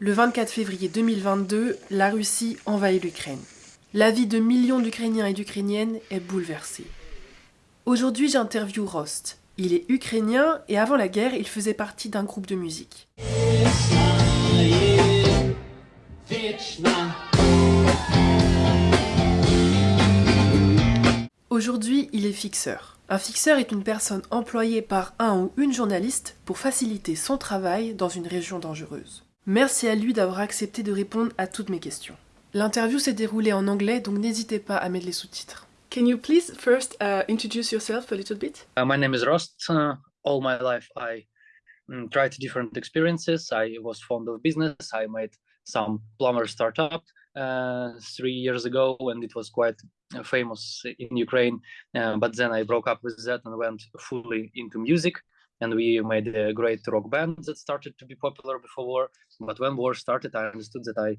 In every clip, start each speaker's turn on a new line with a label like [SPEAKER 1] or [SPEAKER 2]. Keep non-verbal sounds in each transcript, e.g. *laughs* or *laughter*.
[SPEAKER 1] Le 24 février 2022, la Russie envahit l'Ukraine. La vie de millions d'Ukrainiens et d'Ukrainiennes est bouleversée. Aujourd'hui, j'interviewe Rost. Il est ukrainien et avant la guerre, il faisait partie d'un groupe de musique. Aujourd'hui, il est fixeur. Un fixeur est une personne employée par un ou une journaliste pour faciliter son travail dans une région dangereuse. Merci à lui d'avoir accepté de répondre à toutes mes questions. L'interview s'est déroulée en anglais, donc n'hésitez pas à mettre les sous-titres. Can you please first uh, introduce yourself a little bit?
[SPEAKER 2] Uh, my name is Rost. Uh, all my life I um, tried different experiences. I was fond of business. I made some plumber startup uh, three years ago and it was quite famous in Ukraine. Uh, but then I broke up with that and went fully into music. And we made a great rock band that started to be popular before war. But when war started, I understood that I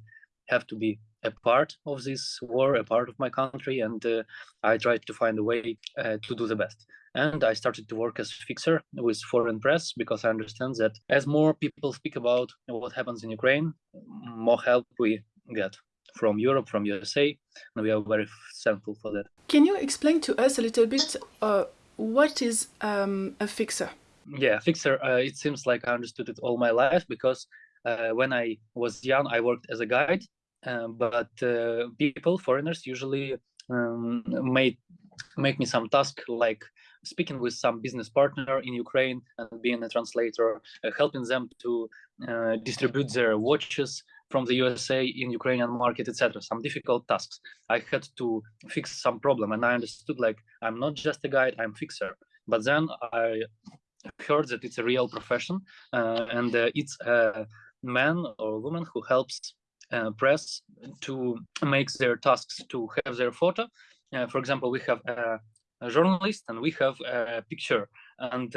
[SPEAKER 2] have to be a part of this war, a part of my country, and uh, I tried to find a way uh, to do the best. And I started to work as fixer with foreign press because I understand that as more people speak about what happens in Ukraine, more help we get from Europe, from USA, and we are very thankful for that.
[SPEAKER 1] Can you explain to us a little bit uh, what is um, a fixer?
[SPEAKER 2] Yeah, fixer. Uh, it seems like I understood it all my life because uh, when I was young, I worked as a guide, uh, but people, foreigners, usually um, made make me some task like speaking with some business partner in Ukraine and being a translator, uh, helping them to uh, distribute their watches from the USA in Ukrainian market, etc. Some difficult tasks. I had to fix some problem, and I understood like I'm not just a guide, I'm fixer. But then I heard that it's a real profession, uh, and uh, it's a man or woman who helps uh, press to make their tasks to have their photo. For example, we have a, a, journalist and we have a picture and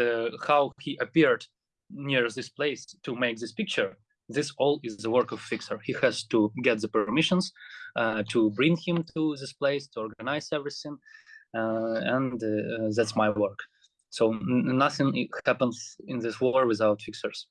[SPEAKER 2] how he appeared near this place to make this picture. This all is the work of fixer. He has to get the permissions uh, to bring him to this place to organize everything uh, and uh, that's my work so nothing happens in this war without fixers.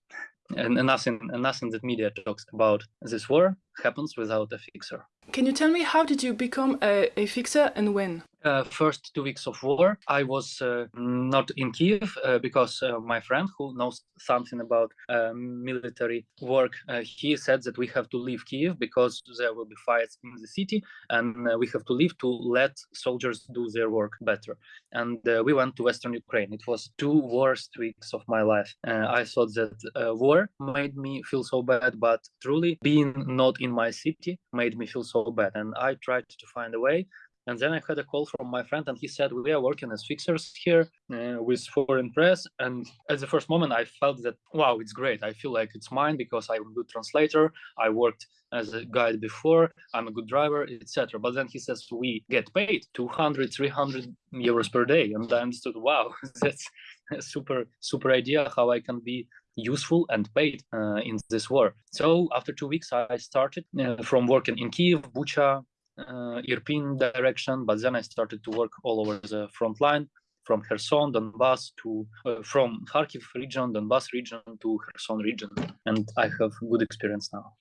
[SPEAKER 2] And nothing nothing that media talks about this war happens without a fixer.
[SPEAKER 1] Can you tell me how did you become a, a fixer and when
[SPEAKER 2] uh, first two weeks of war, I was uh, not in Kiev uh, because uh, my friend, who knows something about uh, military work, uh, he said that we have to leave Kiev because there will be fights in the city, and we have to leave to let soldiers do their work better. And we went to Western Ukraine. It was two worst weeks of my life. I thought that war made me feel so bad, but truly being not in my city made me feel so bad. And I tried to find a way and then I had a call from my friend, and he said, We are working as fixers here uh, with foreign press. And at the first moment, I felt that, wow, it's great. I feel like it's mine because I'm a good translator. I worked as a guide before. I'm a good driver, etc. But then he says, We get paid 200, 300 euros per day. And I understood, wow, *laughs* that's a super, super idea how I can be useful and paid uh, in this war. So after two weeks, I started uh, from working in Kiev, Bucha, uh, Irpin direction, but then I started to work all over the front line from Kherson, Donbass to uh, from Kharkiv region, Donbass region to Kherson region, and I have good experience now.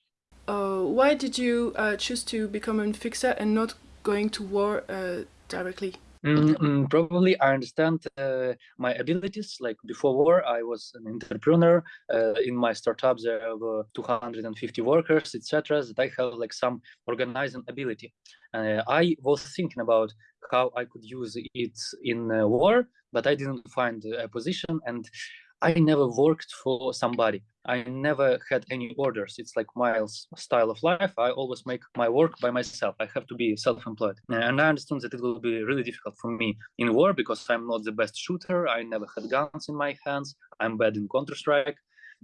[SPEAKER 1] Uh, why did you uh, choose to become a fixer and not going to war uh, directly?
[SPEAKER 2] Mm, probably I understand uh, my abilities. Like before war, I was an entrepreneur. Uh, in my startup, there were 250 workers, etc. That I have like some organizing ability. Uh, I was thinking about how I could use it in war, but I didn't find a position and I never worked for somebody. I never had any orders. It's like my style of life. I always make my work by myself. I have to be self-employed. And I understand that it will be really difficult for me in war because I'm not the best shooter. I never had guns in my hands. I'm bad in Counter-Strike.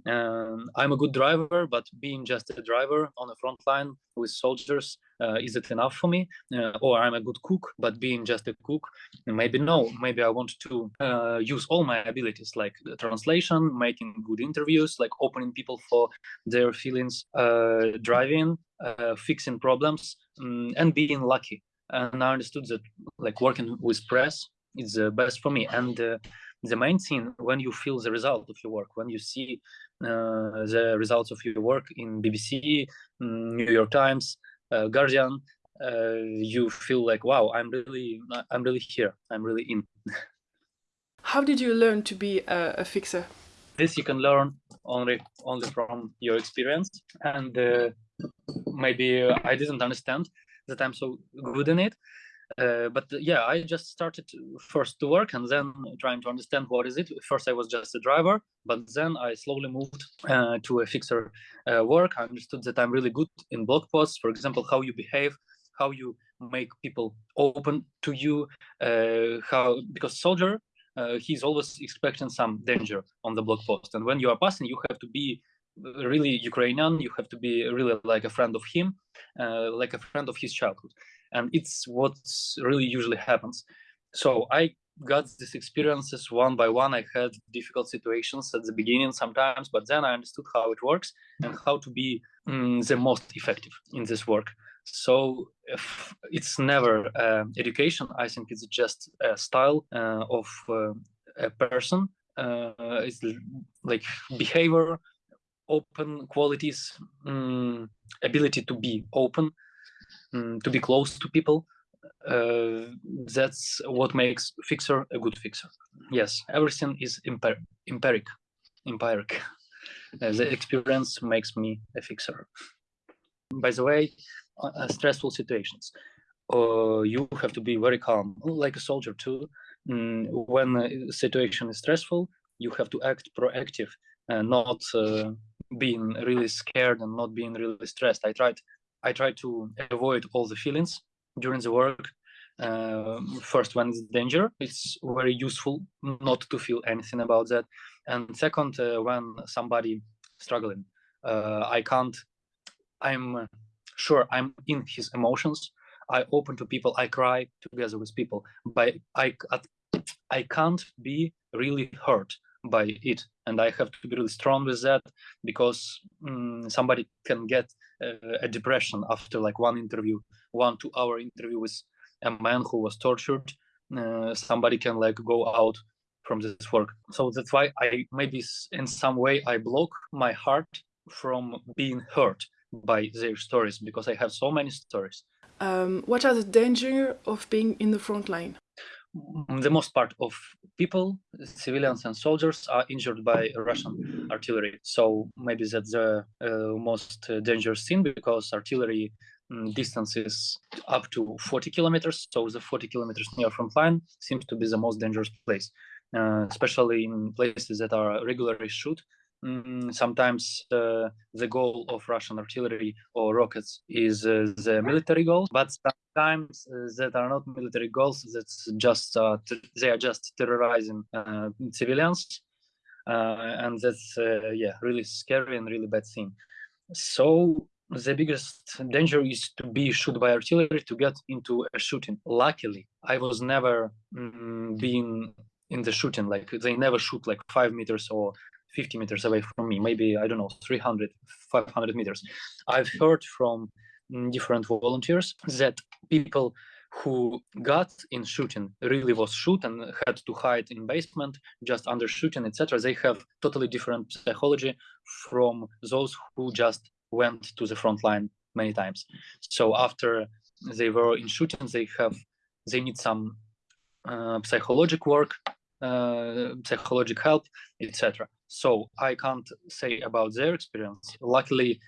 [SPEAKER 2] Um, I'm a good driver, but being just a driver on the front line with soldiers, uh, is it enough for me? Uh, or I'm a good cook, but being just a cook, maybe no. Maybe I want to uh, use all my abilities, like translation, making good interviews, like opening people for their feelings, uh, driving, uh, fixing problems, um, and being lucky. And I understood that, like working with press, is the best for me. And uh, the main thing when you feel the result of your work, when you see uh, the results of your work in BBC, mm, New York Times, uh, Guardian, uh, you feel like, wow, I'm really, I'm really here. I'm really in. *laughs*
[SPEAKER 1] How did you learn to be a, a fixer?
[SPEAKER 2] This you can learn only only from your experience, and uh, maybe I didn't understand that I'm so good in it. Uh, but uh, yeah, I just started first to work and then trying to understand what is it. First, I was just a driver, but then I slowly moved uh, to a fixer uh, work. I understood that I'm really good in blog posts, for example, how you behave, how you make people open to you, uh, how because soldier uh, he's always expecting some danger on the blog post, and when you are passing, you have to be really Ukrainian. You have to be really like a friend of him, like a friend of his childhood and it's what really usually happens. So i got these experiences one by one. I had difficult situations at the beginning sometimes but then i understood how it works and how to be mm, the most effective in this work. So it's never uh, education. I think it's just a style uh, of uh, a person uh, it's like behavior open qualities um, ability to be open um, to be close to people uh, that's what makes fixer a good fixer. Yes everything is empir empiric empiric. *laughs* Uh, the experience makes me a fixer. By the way uh, uh stressful situations. Uh, you have to be very calm like a soldier too. Mm, when a situation is stressful you have to act proactive and not uh, being really scared and not being really stressed. I tried I try to avoid all the feelings during the work. Uh, first, when it's danger, it's very useful not to feel anything about that. And second, uh, when somebody struggling, uh, I can't. I'm sure I'm in his emotions. I open to people. I cry together with people. But I I can't be really hurt by it and i have to be really strong with that because um, somebody can get a depression after like one interview one two hour interview with a man who was tortured. Uh, somebody can like go out from this work. So that's why i maybe in some way i block my heart from being hurt by their stories because i have so many stories.
[SPEAKER 1] Um, what are the danger of being in the front line
[SPEAKER 2] the most part of people, civilians and soldiers, are injured by Russian artillery. So maybe that's the uh, most dangerous thing because artillery um, distance is up to 40 kilometers. So the 40 kilometers near front line seems to be the most dangerous place, uh, especially in places that are regularly shoot Mm, sometimes uh, the goal of Russian artillery or rockets is uh, the military goals, but sometimes uh, that are not military goals. That's just uh, they are just terrorizing uh, civilians, uh, and that's yeah really scary and really bad thing. So the biggest danger is to be shot by artillery to get into a shooting. Luckily, I was never mm, being in the shooting like they never shoot like five meters or 50 meters away from me, maybe, I don't know, 300, 500 meters. I've heard from mm, different volunteers that people who got in shooting really was shoot and had to hide in basement just under shooting etc they have totally different psychology from those who just went to the front line many times. So after they were in shooting they have they need some uh, psychological work uh, psychological help etc so i can't say about their experience. Luckily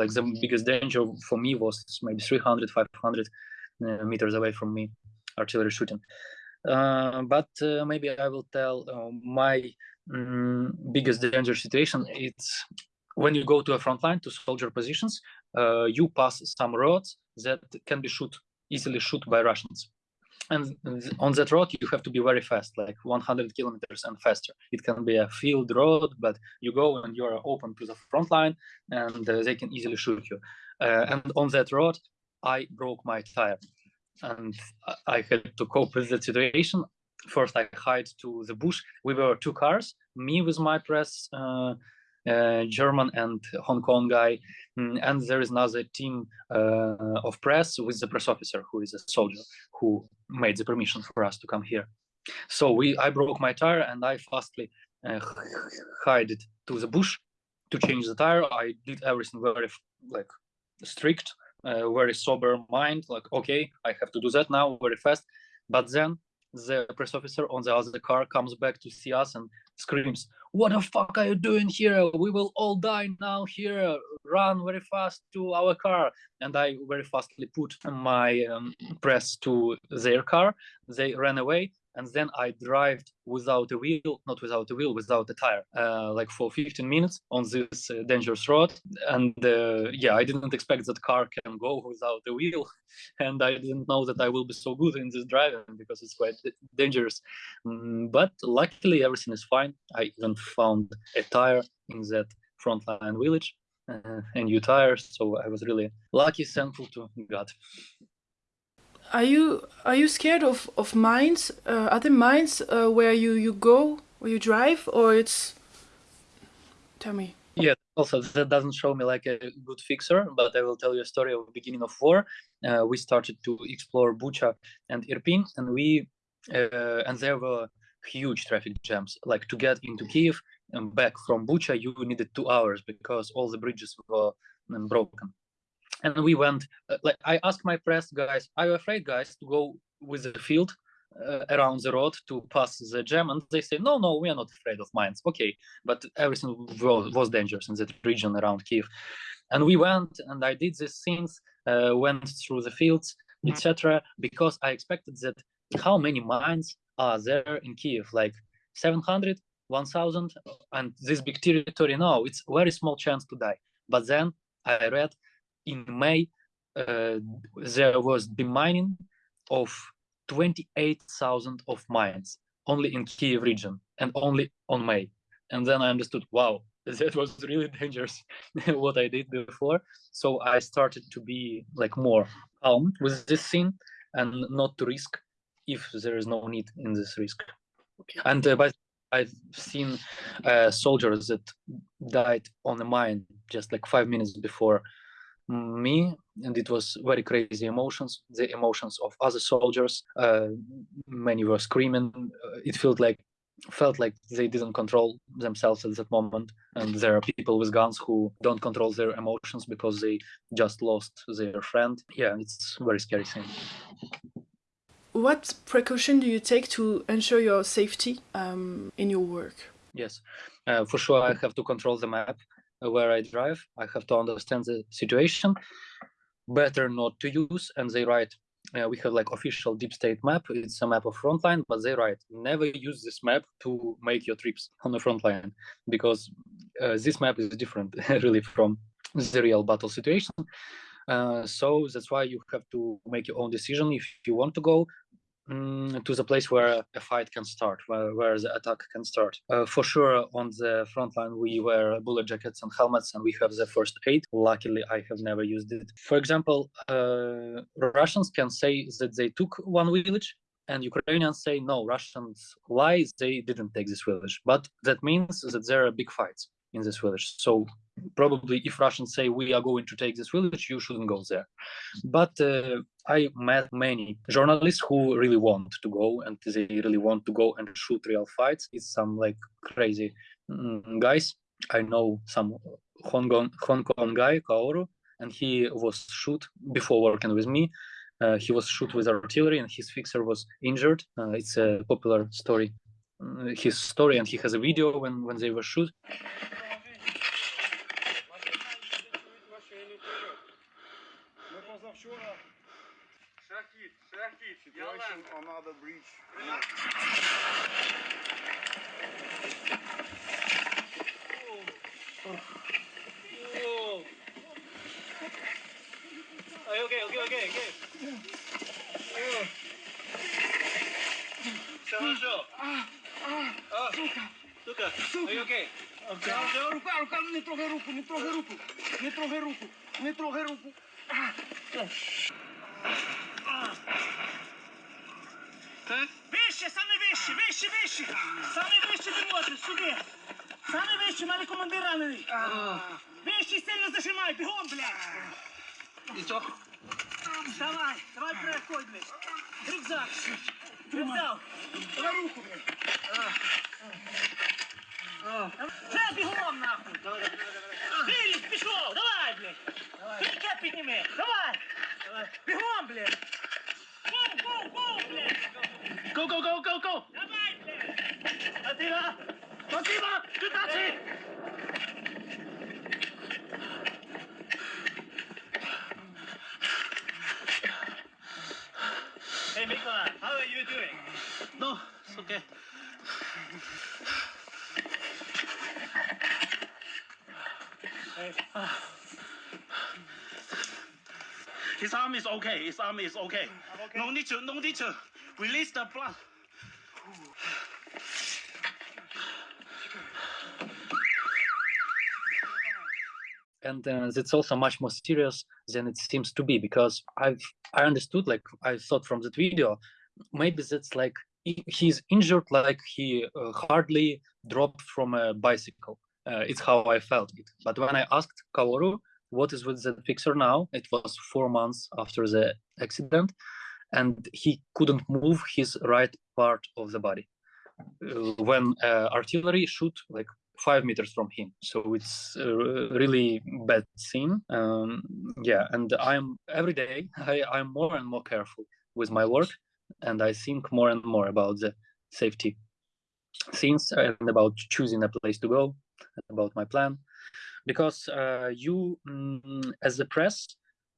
[SPEAKER 2] like the biggest danger for me was maybe 300 500 uh, meters away from me artillery shooting. Uh, but uh, maybe i will tell uh, my um, biggest danger situation. It's when you go to a front line to soldier positions uh, you pass some roads that can be shoot easily shoot by russians and on that road you have to be very fast like 100 kilometers and faster. It can be a field road but you go and you are open to the front line and uh, they can easily shoot you. Uh, and on that road i broke my tire. And i had to cope with the situation. First i hide to the bush. We were two cars me with my press uh, German and Hong Kong guy, mm, and there is another team uh, of press with the press officer who is a soldier who made the permission for us to come here. So we, I broke my tire and I fastly uh, hide it to the bush to change the tire. I did everything very like strict, uh, very sober mind. Like, okay, I have to do that now very fast. But then the press officer on the other car comes back to see us and screams, "What the fuck are you doing here? We will all die now here! Run very fast to our car!" And I very fastly put my um, press to their car. They ran away, and then I drive without a wheel, not without a wheel, without a tire, uh, like for 15 minutes on this uh, dangerous road. And uh, yeah, I didn't expect that car can go without a wheel, *laughs* and I didn't know that I will be so good in this driving because it's quite dangerous. Mm, but luckily, everything is fine. I even found a tire in that frontline village, uh, a new tire, so I was really lucky, thankful to God.
[SPEAKER 1] Are you are you scared of of mines? Uh, are there mines uh, where you you go where you drive, or it's? Tell me.
[SPEAKER 2] Yeah. Also, that doesn't show me like a good fixer, but I will tell you a story of beginning of war. Uh, we started to explore Bucha and Irpin, and we uh, and there were huge traffic jams. Like to get into Kiev and back from Bucha, you needed two hours because all the bridges were um, broken and we went uh, like i asked my press guys are you afraid guys to go with the field uh, around the road to pass the jam? And they say no no we are not afraid of mines. Okay but everything was, was dangerous in that region around kiev and we went and i did these things uh, went through the fields etc because i expected that how many mines are there in kiev like 700 1000 and this big territory now it's very small chance to die. But then i read in May, uh, there was the mining of 28,000 of mines only in Kiev region and only on May. And then I understood, wow, *laughs* that was really dangerous *laughs* what I did before. So I started to be like more calm with this scene and not to risk if there is no need in this risk. Okay. And uh, but I've seen uh, soldiers that died on a mine just like five minutes before me and it was very crazy emotions the emotions of other soldiers. Uh, many were screaming. Uh, it felt like felt like they didn't control themselves at that moment and there are people with guns who don't control their emotions because they just lost their friend. Yeah it's very scary thing.
[SPEAKER 1] What precaution do you take to ensure your safety um, in your work?
[SPEAKER 2] Yes. Uh, for sure i have to control the map where I drive. I have to understand the situation. Better not to use, and they write. Uh, we have like official deep state map. It's a map of frontline, but they write never use this map to make your trips on the frontline because uh, this map is different *laughs* really from the real battle situation. Uh, so that's why you have to make your own decision if you want to go Mm, to the place where a fight can start, where, where the attack can start. Uh, for sure, on the front line, we wear bullet jackets and helmets, and we have the first aid. Luckily, I have never used it. For example, uh, Russians can say that they took one village, and Ukrainians say no. Russians lie; they didn't take this village, but that means that there are big fights in this village. So probably if Russians say we are going to take this village, you shouldn't go there. But uh, I met many journalists who really want to go and they really want to go and shoot real fights. It's some like crazy mm, guys. I know some Hong Kong, Hong Kong guy, Kaoru, and he was shoot before working with me. Uh, he was shoot with artillery and his fixer was injured. Uh, it's a popular story, uh, his story, and he has a video when, when they were shoot. another bridge. Yeah. Whoa. Whoa. Oh, okay, okay, okay, okay. Whoa. Sergio. Ah, ah. Ah. Suca. Suca. Suca. Are you okay? Okay. Ruku, ruku, nitrogeruku, nitrogeruku, nitrogeruku, nitrogeruku. Ah. Вище, саме вище, вище, вище. Саме вище ти можеш, сюди. Саме вище, мене командир ранений. Вище сильно зажимай, бігом, блядь. І що? Давай, давай переходь, блядь. Рюкзак.
[SPEAKER 3] Взяв. Давай руку, блядь. Все, бігом, нахуй. Філіп, пішов, давай, блядь. Філіп, підніми, давай. Бігом, блядь.
[SPEAKER 4] go, go, go, go, go!
[SPEAKER 3] Attila! Massima! Tutachi! Hey, Mikola, how are you doing?
[SPEAKER 4] No, it's okay. Hey. His arm is okay. His arm is okay.
[SPEAKER 3] okay.
[SPEAKER 4] No need to, no need to release the blood.
[SPEAKER 2] and uh, it's also much more serious than it seems to be because i've i understood like i thought from that video maybe that's like he's injured like he uh, hardly dropped from a bicycle. Uh, it's how i felt it. But when i asked kaoru what is with the fixer now? It was four months after the accident and he couldn't move his right part of the body. Uh, when uh, artillery shoot like five meters from him. So it's a really bad scene. Um, yeah and i'm every day *laughs* I, i'm more and more careful with my work and i think more and more about the safety things and about choosing a place to go about my plan. Because uh, you mm, as the press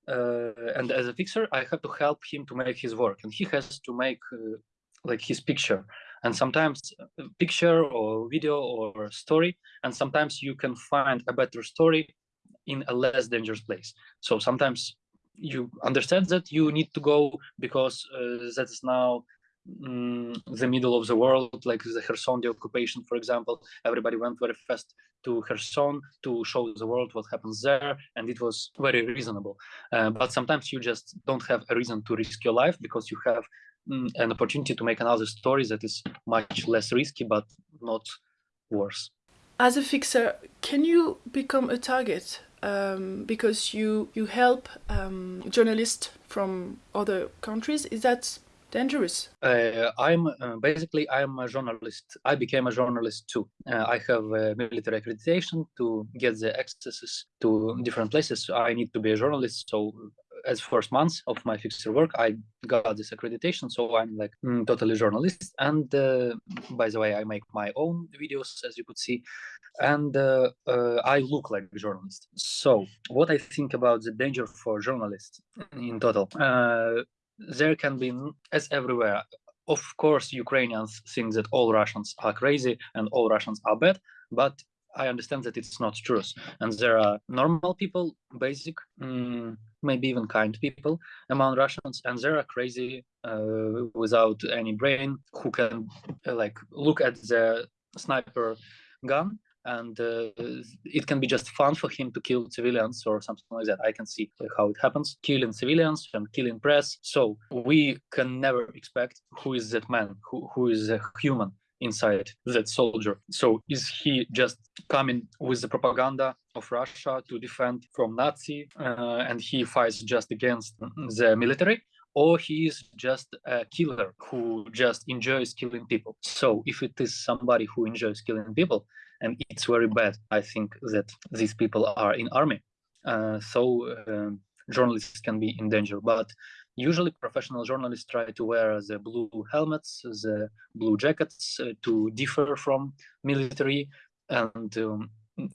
[SPEAKER 2] and as a fixer i have to help him to make his work. And he has to make uh, like his picture. And sometimes picture or video or story and sometimes you can find a better story in a less dangerous place. So sometimes you understand that you need to go because uh, that's now mm, the middle of the world like the Kherson the occupation for example. Everybody went very fast to Kherson to show the world what happens there and it was very reasonable. Uh, but sometimes you just don't have a reason to risk your life because you have mm, an opportunity to make another story that is much less risky but not worse.
[SPEAKER 1] As a fixer, can you become a target? Um, because you you help um, journalists from other countries? Is that dangerous?
[SPEAKER 2] Uh, I'm uh, basically I'm a journalist. I became a journalist too. Uh, I have military accreditation to get the accesses to different places. I need to be a journalist. So as first months of my fixer work, I got this accreditation. So I'm like mm, totally journalist. And uh, by the way, I make my own videos, as you could see, and uh, uh, I look like a journalist. So what I think about the danger for journalists in total. There can be as everywhere of course ukrainians think that all russians are crazy and all russians are bad but i understand that it's not true and there are normal people basic mm, maybe even kind people among russians and there are crazy uh, without any brain who can uh, like look at the sniper gun and uh, it can be just fun for him to kill civilians or something like that. I can see how it happens, killing civilians and killing press. So we can never expect who is that man, who, who is a human inside that soldier. So is he just coming with the propaganda of Russia to defend from Nazi uh, and he fights just against the military? or he is just a killer who just enjoys killing people. So if it is somebody who enjoys killing people, and it's very bad, I think that these people are in army. Uh, so um, journalists can be in danger, but usually professional journalists try to wear the blue helmets, the blue jackets uh, to differ from military and um,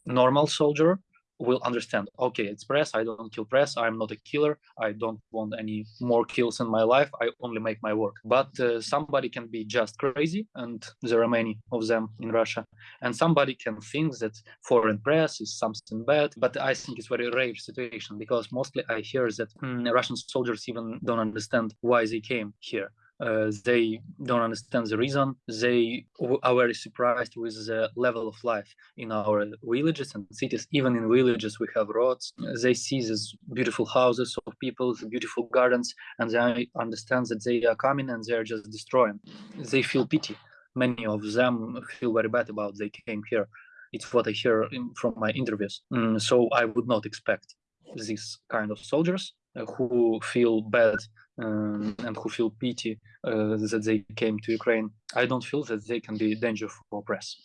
[SPEAKER 2] normal soldier will understand okay it's press i don't kill press i'm not a killer i don't want any more kills in my life i only make my work. But uh, somebody can be just crazy and there are many of them in russia. And somebody can think that foreign press is something bad but i think it's very rare situation because mostly i hear that mm, russian soldiers even don't understand why they came here uh, they don't understand the reason. They are very surprised with the level of life in our villages and cities. Even in villages, we have roads. They see these beautiful houses of people, beautiful gardens, and they understand that they are coming and they are just destroying. They feel pity. Many of them feel very bad about they came here. It's what I hear in, from my interviews. Mm, so I would not expect these kind of soldiers uh, who feel bad um, and who feel pity uh, that they came to Ukraine, I don't feel that they can be danger for press.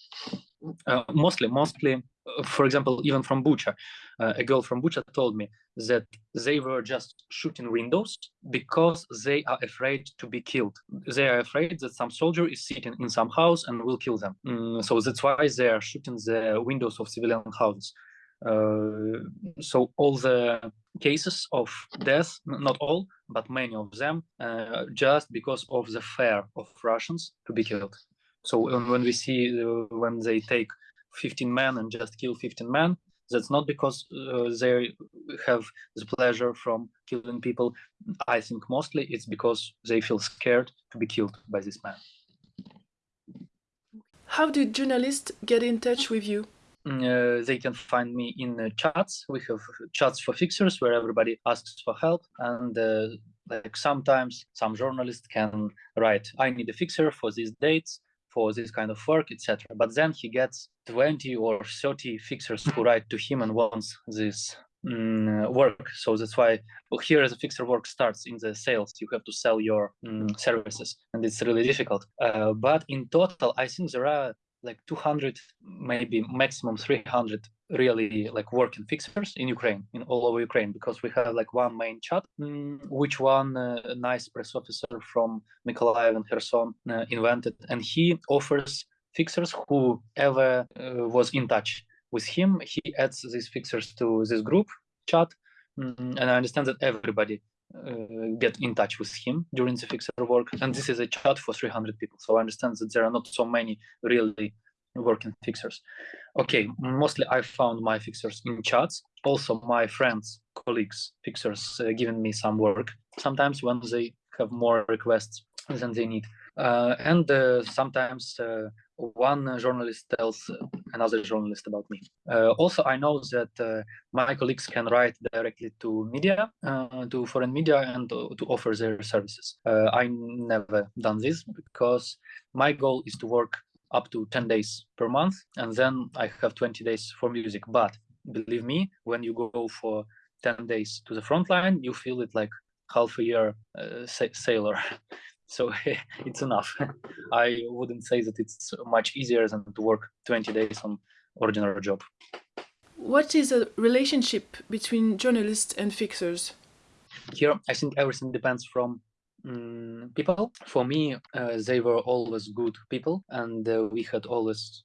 [SPEAKER 2] Uh, mostly, mostly, uh, for example, even from Bucha, uh, a girl from Bucha told me that they were just shooting windows because they are afraid to be killed. They are afraid that some soldier is sitting in some house and will kill them. Mm, so that's why they are shooting the windows of civilian houses. Uh, so all the cases of death, not all, but many of them, uh, just because of the fear of Russians to be killed. So when we see uh, when they take 15 men and just kill 15 men, that's not because uh, they have the pleasure from killing people. I think mostly it's because they feel scared to be killed by this man.
[SPEAKER 1] How do journalists get in touch with you?
[SPEAKER 2] Uh, they can find me in uh, chats. We have chats for fixers where everybody asks for help, and uh, like sometimes some journalist can write, "I need a fixer for these dates." for this kind of work, etc. But then he gets 20 or 30 fixers who *laughs* write to him and wants this mm, work. So that's why well, here the fixer work starts in the sales. You have to sell your mm, services, and it's really difficult. Uh, but in total, I think there are like 200 maybe maximum 300 really like working fixers in ukraine in all over ukraine because we have like one main chat mm, which one uh, nice press officer from mykolaiv and kherson uh, invented and he offers fixers who ever uh, was in touch with him. He adds these fixers to this group chat mm, and i understand that everybody uh, get in touch with him during the fixer work. And this is a chat for 300 people. So i understand that there are not so many really working fixers. Okay mostly i found my fixers in chats. Also my friends colleagues fixers uh, giving me some work. Sometimes when they have more requests than they need and uh, sometimes uh, one journalist tells another journalist about me. Uh, also, I know that uh, my colleagues can write directly to media, uh, to foreign media, and to, to offer their services. I never done this because my goal is to work up to 10 days per month, and then I have 20 days for music. But believe me, when you go for 10 days to the front line, you feel it like half a year sailor. *laughs* so *laughs* it's enough. *laughs* I wouldn't say that it's much easier than to work 20 days on ordinary job.
[SPEAKER 1] What is a relationship between journalists and fixers?
[SPEAKER 2] Here i think everything depends from um, people. For me uh, they were always good people and uh, we had always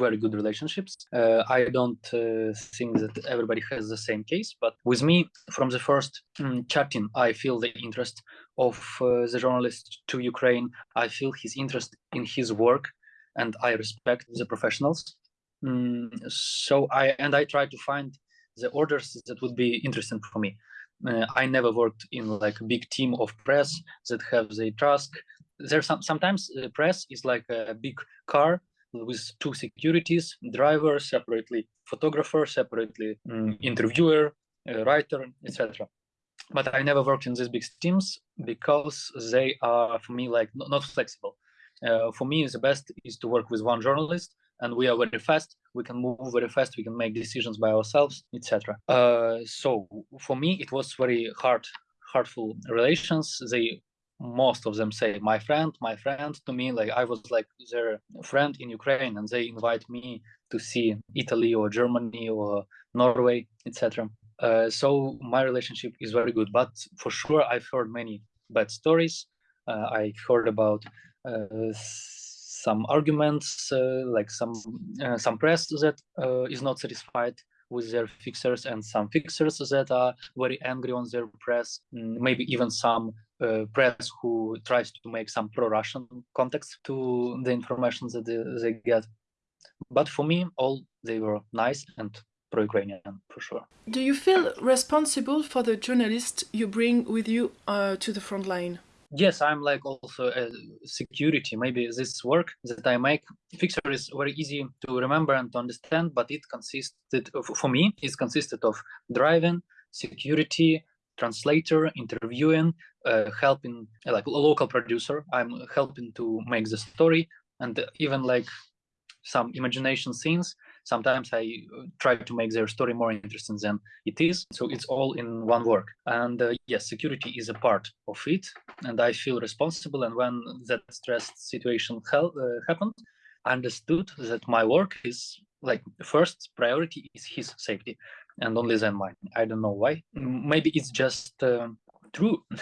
[SPEAKER 2] very good relationships. Uh, i don't uh, think that everybody has the same case but with me from the first um, chatting i feel the interest of uh, the journalist to ukraine. I feel his interest in his work and i respect the professionals. Um, so i and i try to find the orders that would be interesting for me uh, I never worked in like a big team of press that have the task. There's some sometimes the press is like a big car with two securities, driver separately, photographer separately, um, interviewer, uh, writer, etc. But I never worked in these big teams because they are for me like not, not flexible. Uh, for me, the best is to work with one journalist and we are very fast. We can move very fast. We can make decisions by ourselves etc uh, so for me it was very hard hurtful relations. They most of them say my friend my friend to me like i was like their friend in ukraine and they invite me to see italy or germany or norway etc uh, so my relationship is very good but for sure i've heard many bad stories. Uh, i heard about uh, some arguments, uh, like some uh, some press that uh, is not satisfied with their fixers and some fixers that are very angry on their press, mm, maybe even some uh, press who tries to make some pro-Russian context to the information that they, they, get. But for me, all they were nice and pro-Ukrainian for sure.
[SPEAKER 1] Do you feel responsible for the journalists you bring with you uh, to the front line?
[SPEAKER 2] Yes i'm like also a security. Maybe this work that i make fixer is very easy to remember and to understand but it consisted of, for me it consisted of driving security translator interviewing uh, helping like a local producer. I'm helping to make the story and even like some imagination scenes sometimes I uh, try to make their story more interesting than it is. So it's all in one work. And uh, yes, security is a part of it, and I feel responsible. And when that stressed situation uh, happened, I understood that my work is like first priority is his safety, and only then mine. I don't know why. Maybe it's just uh, true. *laughs*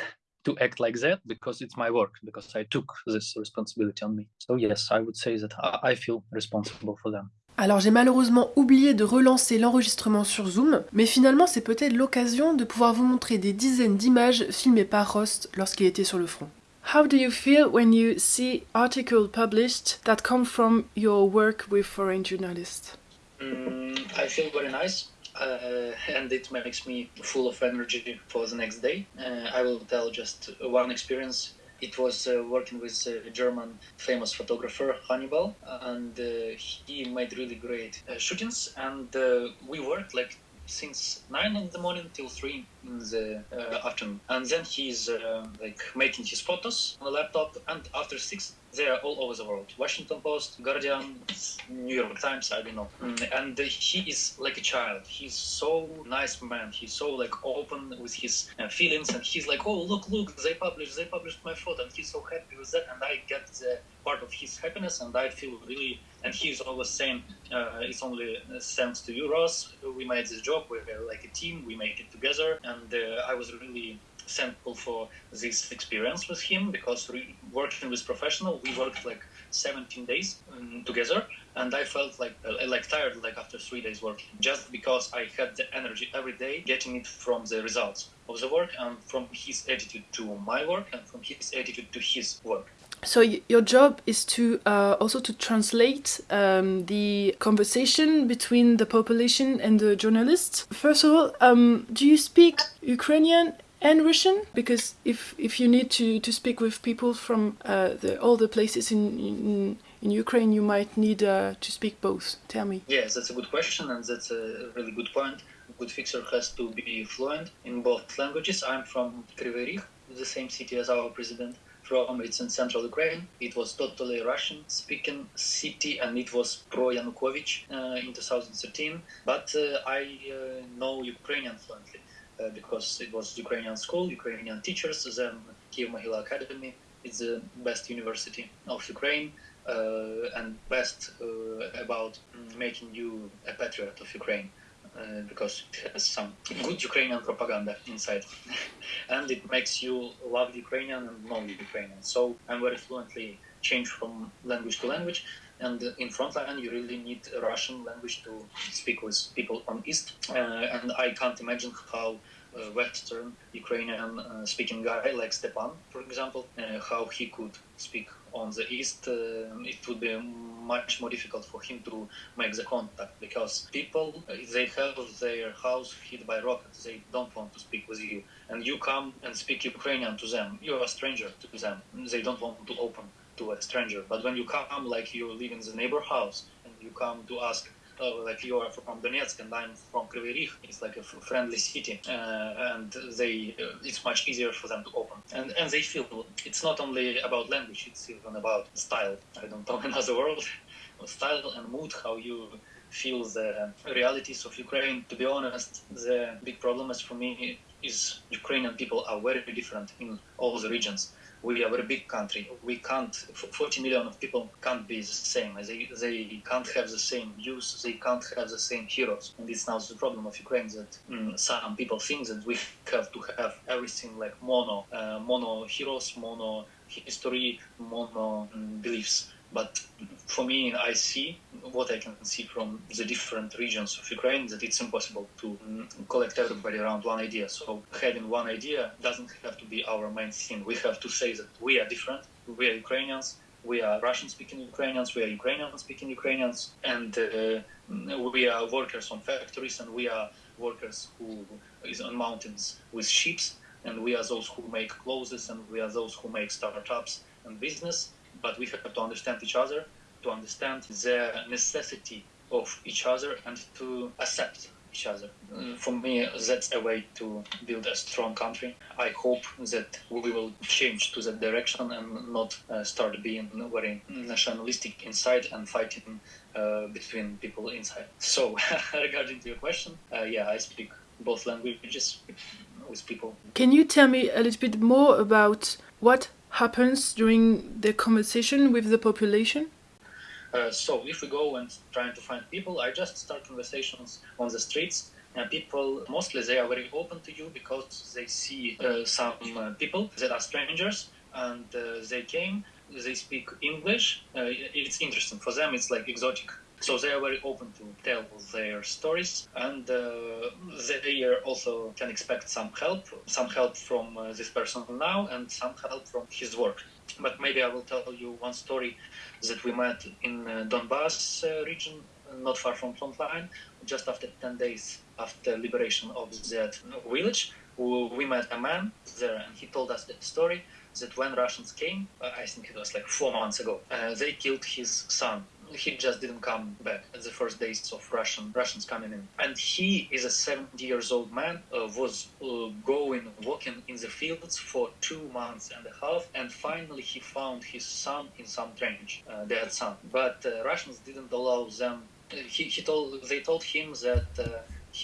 [SPEAKER 2] to act like that because it's my work because i took this responsibility on me so yes i would say that i feel responsible for them
[SPEAKER 1] Alors j'ai malheureusement oublié de relancer l'enregistrement sur Zoom, mais finalement c'est peut-être l'occasion de pouvoir vous montrer des dizaines d'images filmées par Rost lorsqu'il était sur le front. How do you feel when you see articles published that come from your work with foreign journalists?
[SPEAKER 2] Mm, I feel very nice. Uh, and it makes me full of energy for the next day. Uh, I will tell just one experience it was uh, working with a German famous photographer Hannibal, and uh, he made really great uh, shootings. And uh, we worked like since nine in the morning till three in the uh, afternoon. And then he's uh, like making his photos on the laptop. And after six, they are all over the world. Washington Post, Guardian, New York Times, I don't know. Mm, and he is like a child. He's so nice man. He's so like open with his uh, feelings. And he's like, oh, look, look, they published, they published my photo. And he's so happy with that. And I get the part of his happiness. And I feel really, and he's always saying, uh, it's only thanks to you, Ross. We made this job. We're like a team. We make it together. And uh, I was really thankful for this experience with him because working with professional, we worked like 17 days um, together, and I felt like uh, like tired like after three days working, just because I had the energy every day, getting it from the results of the work and from his attitude to my work and from his attitude to his work.
[SPEAKER 1] So your job is to uh, also to translate um, the conversation between the population and the journalists. First of all, um, do you speak Ukrainian and Russian? Because if if you need to, to speak with people from uh, the, all the places in, in in Ukraine, you might need uh, to speak both. Tell me.
[SPEAKER 2] Yes, that's a good question, and that's a really good point. A good fixer has to be fluent in both languages. I'm from Kryvyi Rih, the same city as our president. From it's in central Ukraine. It was totally Russian-speaking city, and it was pro Yanukovych uh, in 2013. But uh, I uh, know Ukrainian fluently. Uh, because it was Ukrainian school, Ukrainian teachers. Then Kiev Mohyla Academy is the best university of Ukraine uh, and best uh, about making you a patriot of Ukraine. Uh, because it has some good Ukrainian propaganda inside, *laughs* and it makes you love Ukrainian and know Ukrainian. So I'm very fluently change from language to language, and in frontline you really need Russian language to speak with people on East. Uh, and I can't imagine how uh, Western Ukrainian uh, speaking guy like Stepan, for example, uh, how he could speak on the East. it would be much more difficult for him to make the contact because people they have their house hit by rockets. They don't want to speak with you, and you come and speak Ukrainian to them. You're a stranger to them. They don't want to open to a stranger. But when you come, like you live in the neighbor house, and you come to ask, uh, like you are from Donetsk and I'm from Kryvyi Rih, it's like a friendly city, uh, and they uh, it's much easier for them to open. And and they feel it's not only about language; it's even about style. I don't know *laughs* another word, style and mood, how you feel the realities of Ukraine. To be honest, the big problem is for me is Ukrainian people are very different in all the regions we are a big country. We can't, 40 million of people can't be the same. They, they can't have the same views. They can't have the same heroes. And it's now the problem of Ukraine that mm, some people think that we have to have everything like mono, uh, mono heroes, mono history, mono mm, beliefs. But for me, I see what I can see from the different regions of Ukraine that it's impossible to collect everybody around one idea. So having one idea doesn't have to be our main thing. We have to say that we are different. We are Ukrainians. We are Russian-speaking Ukrainians. We are Ukrainian-speaking Ukrainians, and uh, we are workers on factories, and we are workers who is on mountains with ships, and we are those who make clothes, and we are those who make startups and business but we have to understand each other, to understand the necessity of each other, and to accept each other. Uh, for me, that's a way to build a strong country. I hope that we will change to that direction and not uh, start being very nationalistic inside and fighting uh, between people inside. So, *laughs* regarding to your question, uh, yeah, I speak both languages with people.
[SPEAKER 5] Can you tell me a little bit more about what happens during the conversation with the population?
[SPEAKER 2] Uh, so if we go and trying to find people, I just start conversations on the streets. And people mostly they are very open to you because they see uh, some uh, people that are strangers and uh, they came. They speak English. Uh, it's interesting for them. It's like exotic. So they are very open to tell their stories, and uh, they also can expect some help, some help from uh, this person now, and some help from his work. But maybe I will tell you one story that we met in uh, Donbass uh, region, not far from frontline, just after 10 days after liberation of that village. We met a man there, and he told us the story that when Russians came, uh, I think it was like four months ago, uh, they killed his son he just didn't come back at the first days of Russian Russians coming in. And he is a 70 years old man, uh, was uh, going walking in the fields for two months and a half, and finally he found his son in some trench, uh, dead son. But uh, Russians didn't allow them. Uh, he, he told they told him that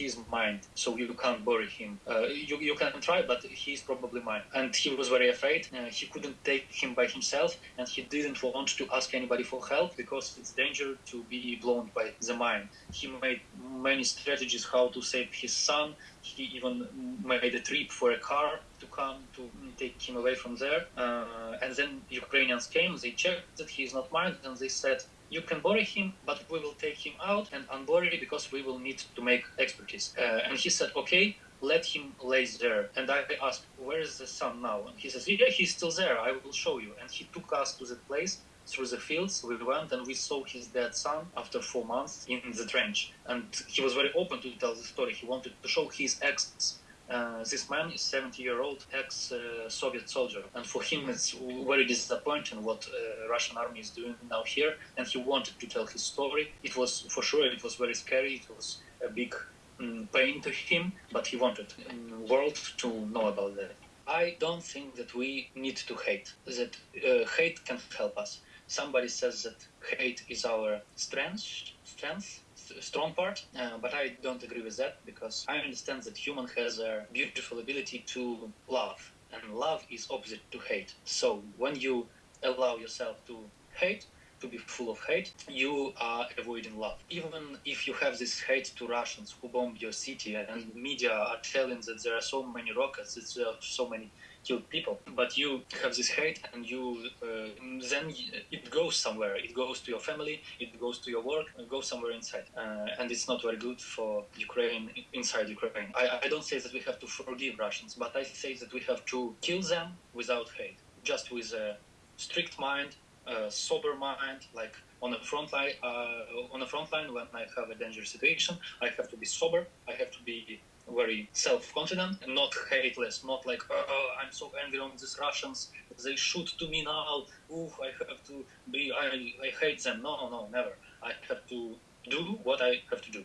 [SPEAKER 2] uh, mind, so you can't bury him. Uh, you, you can try, but he's probably mine. And he was very afraid. Uh, he couldn't take him by himself, and he didn't want to ask anybody for help because it's danger to be blown by the mine. He made many strategies how to save his son. He even made a trip for a car to come to take him away from there. Uh, and then Ukrainians came, they checked that he's not mine, and they said, you can bury him, but we will take him out and unbury because we will need to make expertise. Uh, and he said, okay, let him lay there. And I asked, where is the son now? And he says, yeah, he's still there. I will show you. And he took us to that place through the fields. We went and we saw his dead son after four months in the trench. And he was very open to tell the story. He wanted to show his ex uh, this man is 70 year old ex uh, Soviet soldier, and for him it's very disappointing what uh, Russian army is doing now here. And he wanted to tell his story. It was for sure it was very scary. It was a big um, pain to him, but he wanted the um, world to know about that. I don't think that we need to hate. That uh, hate can help us. Somebody says that hate is our strength. Strength strong part, uh, but I don't agree with that because I understand that human has a beautiful ability to love, and love is opposite to hate. So when you allow yourself to hate, to be full of hate, you are avoiding love. Even if you have this hate to Russians who bomb your city and media are telling that there are so many rockets, that there are so many killed people, but you have this hate and you uh, then it goes somewhere. It goes to your family, it goes to your work, it goes somewhere inside, uh, and it's not very good for Ukraine inside Ukraine. I, I don't say that we have to forgive Russians, but I say that we have to kill them without hate, just with a strict mind, a sober mind, like on the front line. Uh, on the front line, when I have a dangerous situation, I have to be sober. I have to be very self-confident and not hateless, not like, oh, oh, I'm so angry on these Russians, they shoot to me now, ooh, I have to be, I, I hate them. No, no, no, never. I have to do what I have to do.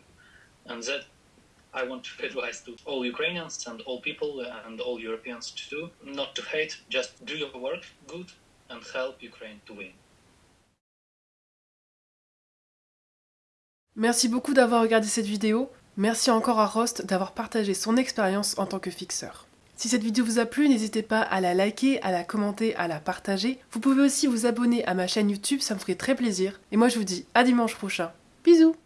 [SPEAKER 2] And that I want to *laughs* advise to all Ukrainians and all people and all Europeans to do, not to hate, just do your work good and help Ukraine to win.
[SPEAKER 1] Merci beaucoup d'avoir regardé cette vidéo. Merci encore à Rost d'avoir partagé son expérience en tant que fixeur. Si cette vidéo vous a plu, n'hésitez pas à la liker, à la commenter, à la partager. Vous pouvez aussi vous abonner à ma chaîne YouTube, ça me ferait très plaisir. Et moi je vous dis à dimanche prochain. Bisous